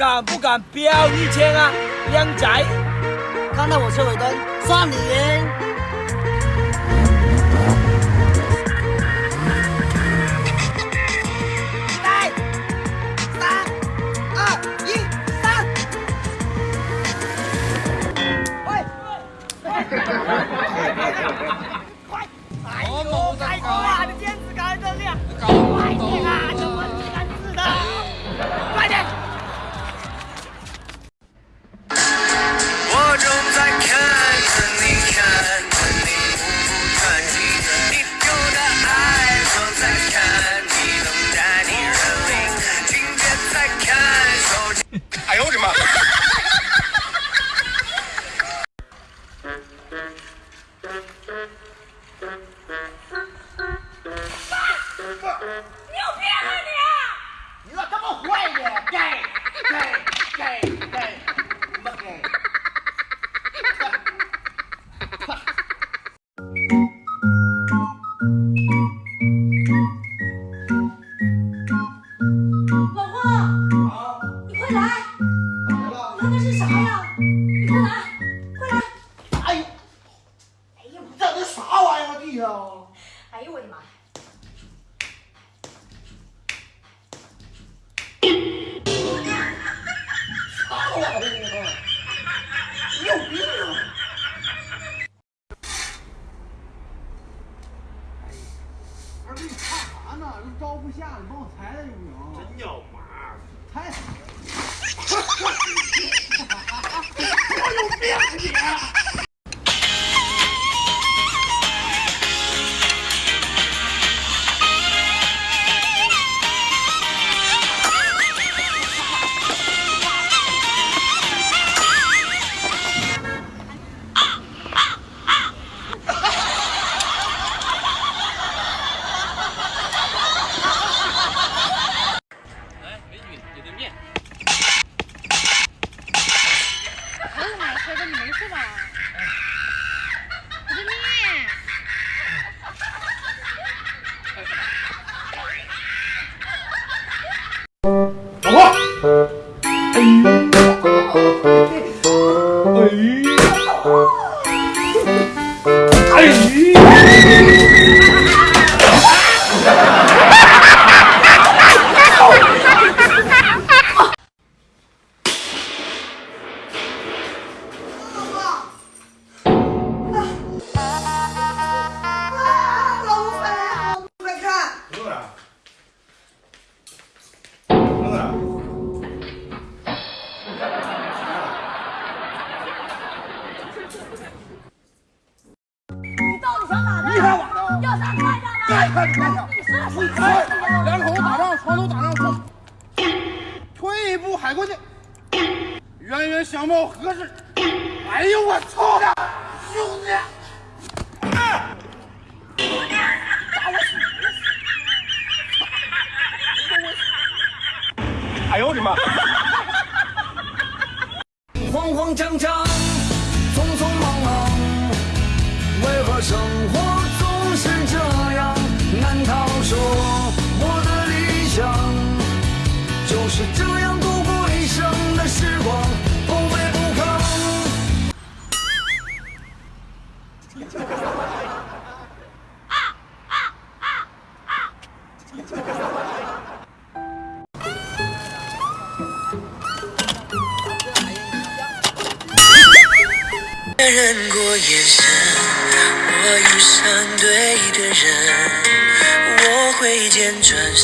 敢不敢飙一千啊，靓仔？看到我车尾灯，算你赢。看那是啥呀？你快来，快来！哎呦，哎呀，你整的啥玩意儿啊地上？哎呦我的妈！啥玩意儿啊？你有病啊！不是你看啥呢？这招不下，你帮我裁裁行不行？真有嘛？裁。我 有海过去，冤冤相报何时？哎呦我操的，兄弟！啊哎呦我的妈！慌慌张张，匆匆忙忙，为何生活总是这样？难道说我的理想就是这样眼神，我遇上对的人，我挥剑转身。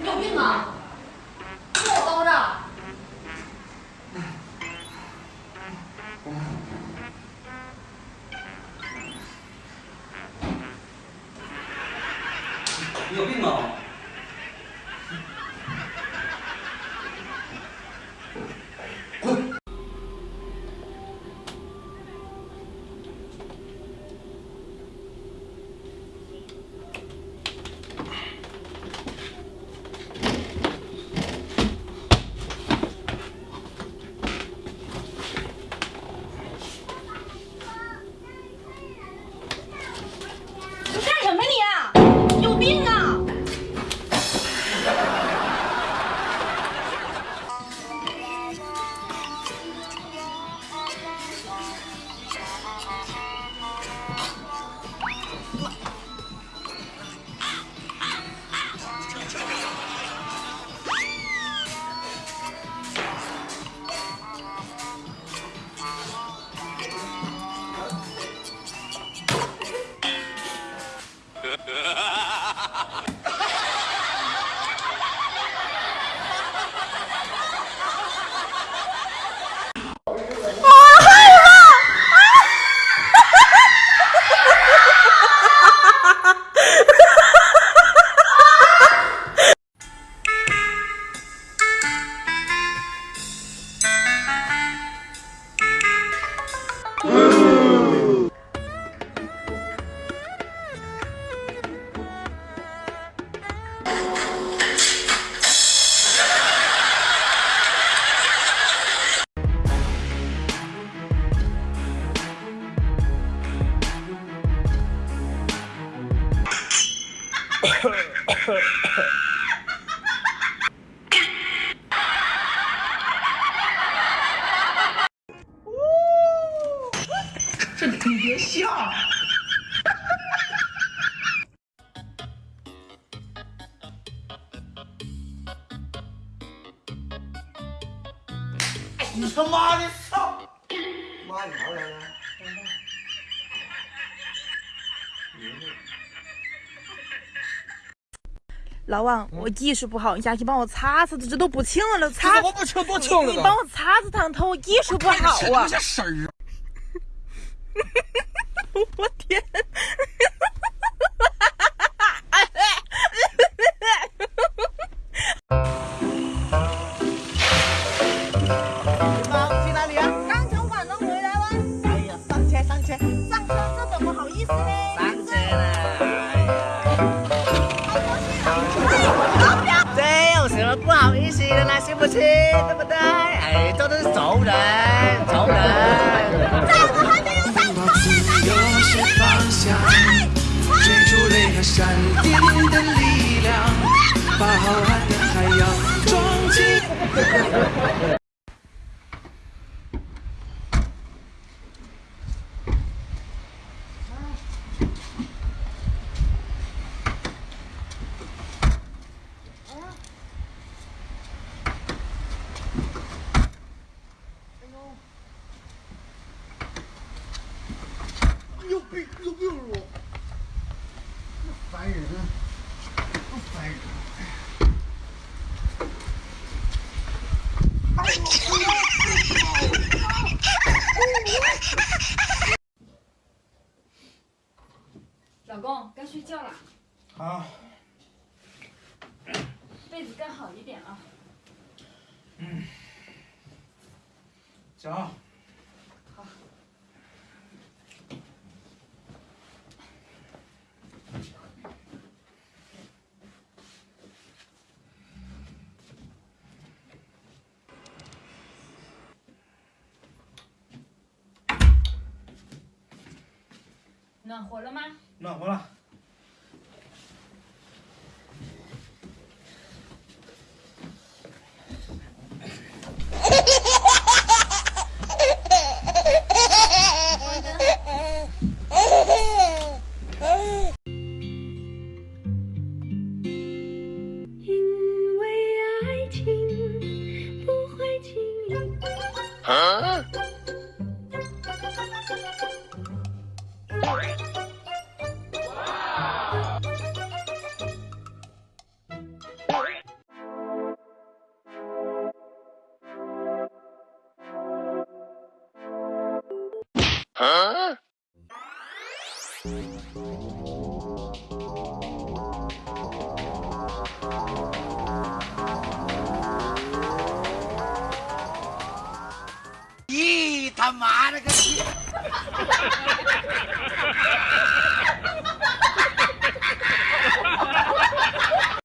你有病啊！你他妈的操！妈，你哪来的？老王，我技术不好，你下去帮我擦擦，这都不清了，擦。怎么不清多清了你呢？帮我擦擦烫头，我技术不好啊！这声儿啊！我天！去哪里啊？刚从广东回来哇。哎呀，上车上车上车，这怎么好意思呢？不信？对不对？哎，这都是熟人，熟人。闪电的力量，把浩瀚的海洋装进。老公，该睡觉了，好，被子盖好一点啊。走。暖和了吗？暖和了。